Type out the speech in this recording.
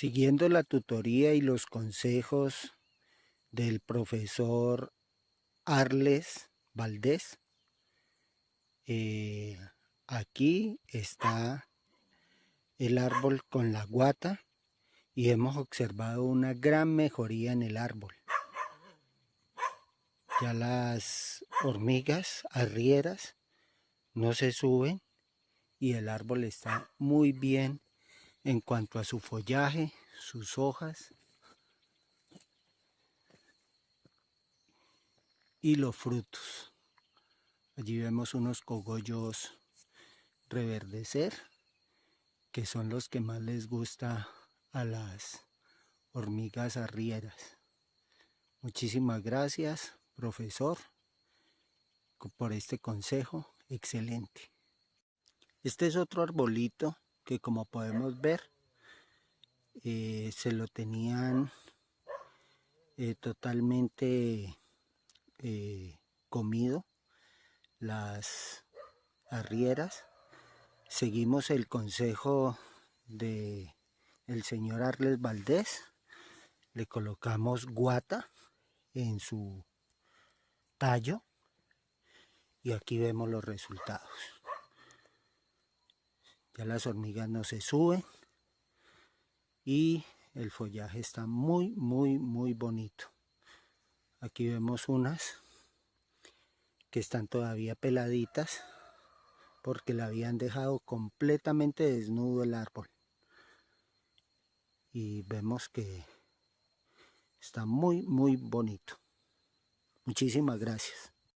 Siguiendo la tutoría y los consejos del profesor Arles Valdés, eh, aquí está el árbol con la guata y hemos observado una gran mejoría en el árbol. Ya las hormigas arrieras no se suben y el árbol está muy bien en cuanto a su follaje, sus hojas y los frutos. Allí vemos unos cogollos reverdecer, que son los que más les gusta a las hormigas arrieras. Muchísimas gracias, profesor, por este consejo excelente. Este es otro arbolito que como podemos ver eh, se lo tenían eh, totalmente eh, comido las arrieras. Seguimos el consejo de el señor Arles Valdés. Le colocamos guata en su tallo y aquí vemos los resultados ya las hormigas no se suben. Y el follaje está muy muy muy bonito. Aquí vemos unas que están todavía peladitas porque la habían dejado completamente desnudo el árbol. Y vemos que está muy muy bonito. Muchísimas gracias